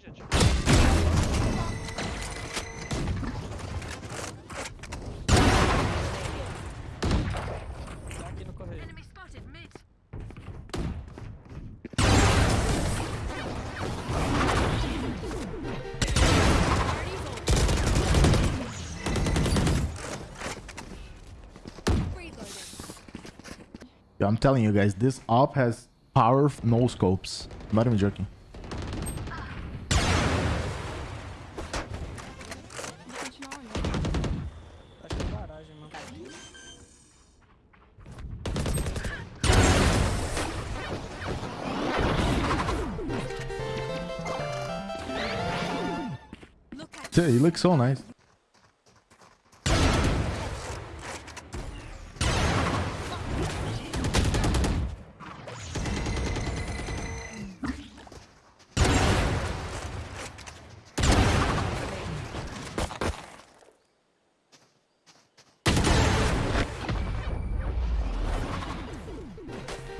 gente. Tá aqui no correio. Enemy spotted mid. Yo, I'm telling you guys, this op has power no scopes. I'm not even joking. Dude, he looks so nice.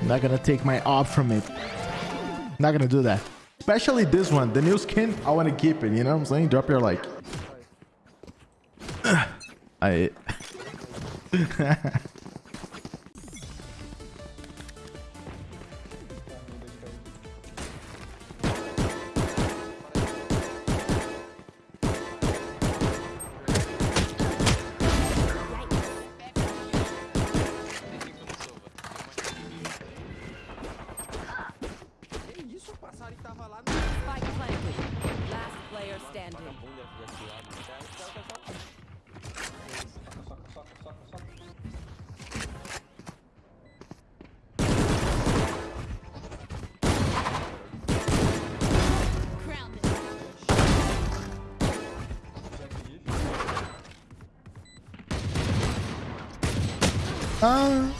Not gonna take my op from it. Not gonna do that. Especially this one, the new skin. I want to keep it. You know what I'm saying? Drop your like. I. Grounded. Ah.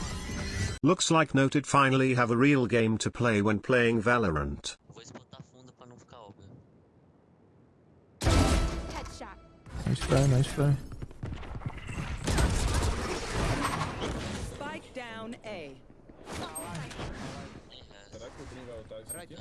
Looks like Noted finally have a real game to play when playing Valorant. Nice try, nice try. Spike down A. Será que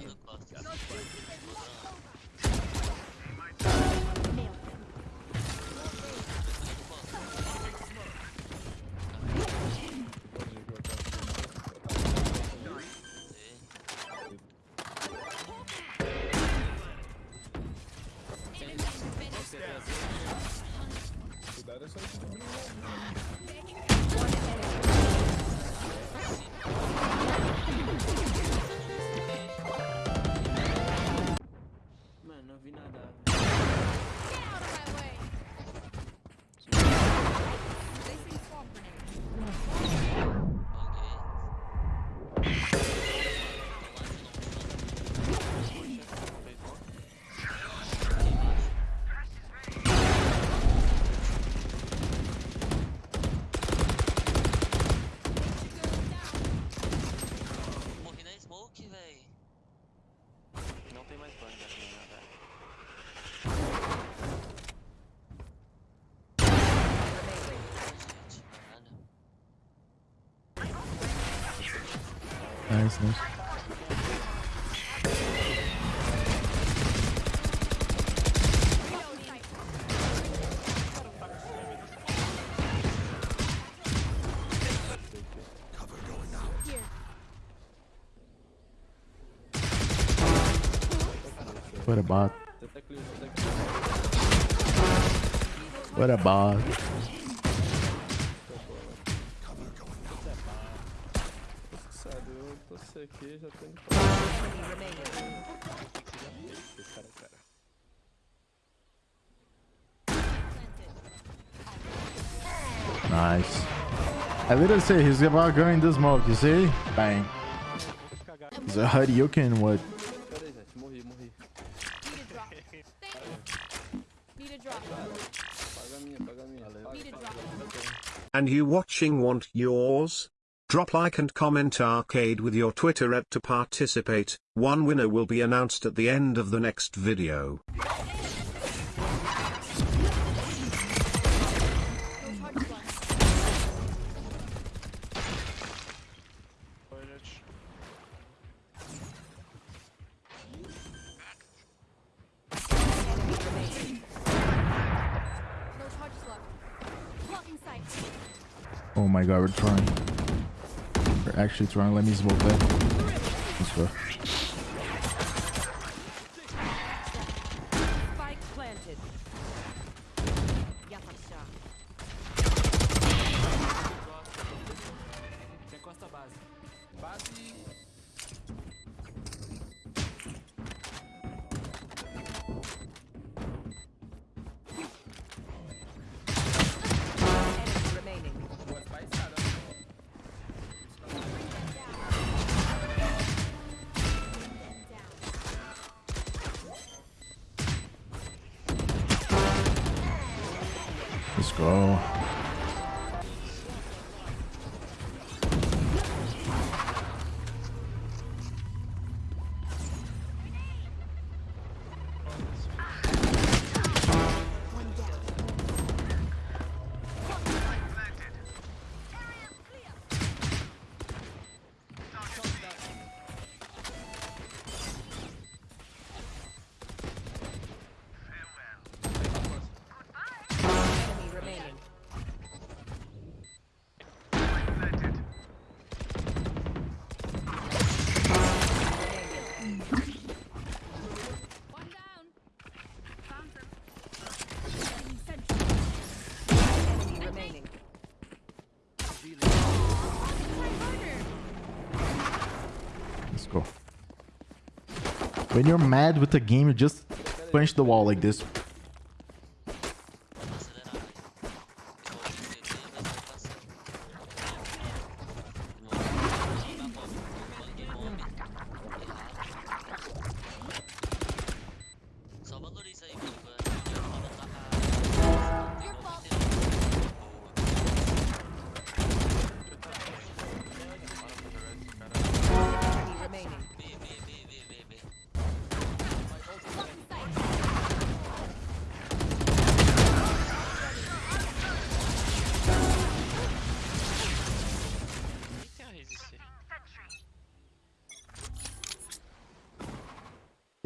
Nice, nice. What a bot. What a bot. Sei aqui, já tem. Enemy remaining. Esse cara, cara. Nice. I literally say he's about going this smoke, you see? Bang. He's a Hadouken, what? Pera aí, gente, morri, morri. Need a drop. Thanks. Need a drop. Paga a minha, paga a minha. Need a drop. And you watching want yours? Drop like and comment arcade with your Twitter at to participate, one winner will be announced at the end of the next video. Oh my god, we're trying. Actually trying. Let me smoke that. Let's go. Let's When you're mad with the game, you just punch the wall like this.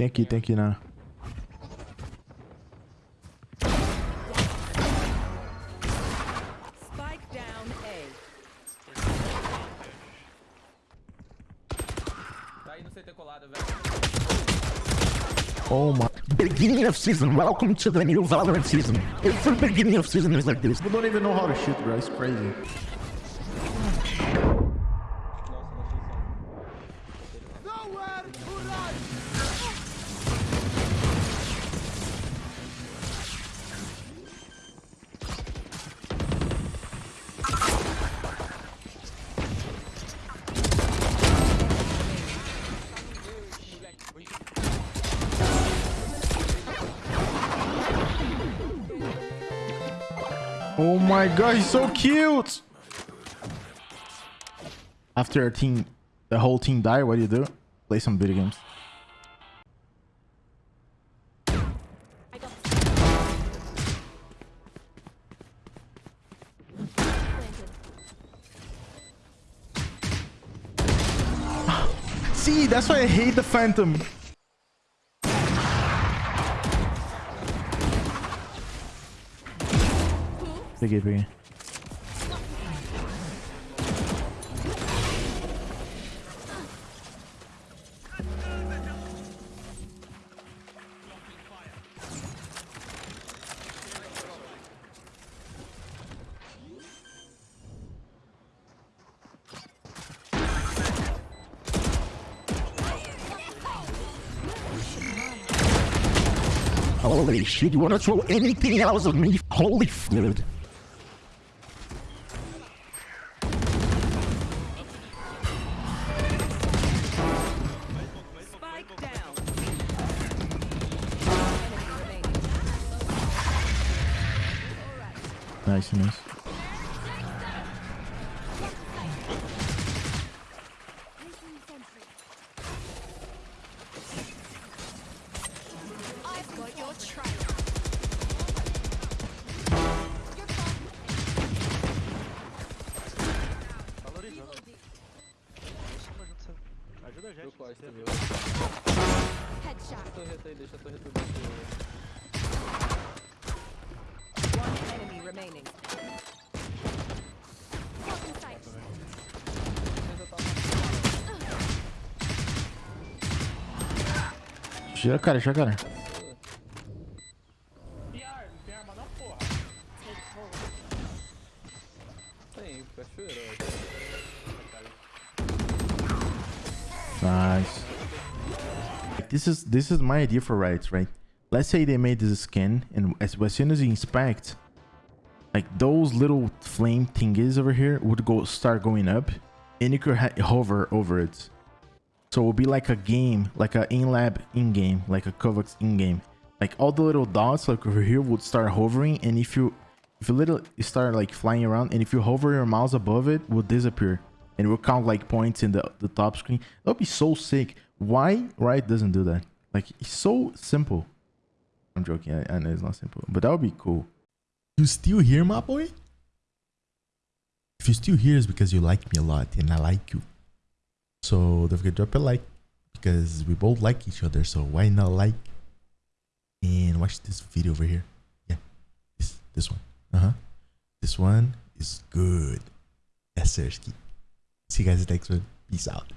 Tem aqui, tem aqui na. A. Tá. Oh my. Beginning of season, welcome to the new Valorant season. Every beginning of season is like this. People don't even know how to shoot, bro. It's crazy. Oh my god, he's so cute! After a team, the whole team die, what do you do? Play some video games. I got planted. See, that's why I hate the Phantom. Peguei, peguei. Holy shit, you wanna throw anything else at me? Holy fluid. Nice, Tira cara, tira cara. Nice. This is this is my idea for rights, right? Let's say they made this skin, and as, as soon as you inspect, like those little flame thingies over here would go start going up, and you could hover over it. So it would be like a game, like a in-lab in-game, like a Kovacs in-game. Like all the little dots, like over here, would start hovering, and if you if you little start like flying around, and if you hover your mouse above it, will disappear and it will count like points in the the top screen. That would be so sick. Why Riot doesn't do that? Like it's so simple. I'm joking. I, I know it's not simple, but that would be cool. You still here, my boy? If you're still here, it's because you like me a lot, and I like you. So don't forget to drop a like because we both like each other. So why not like and watch this video over here? Yeah, this this one. Uh huh. This one is good. Sersky. See you guys next one. Peace out.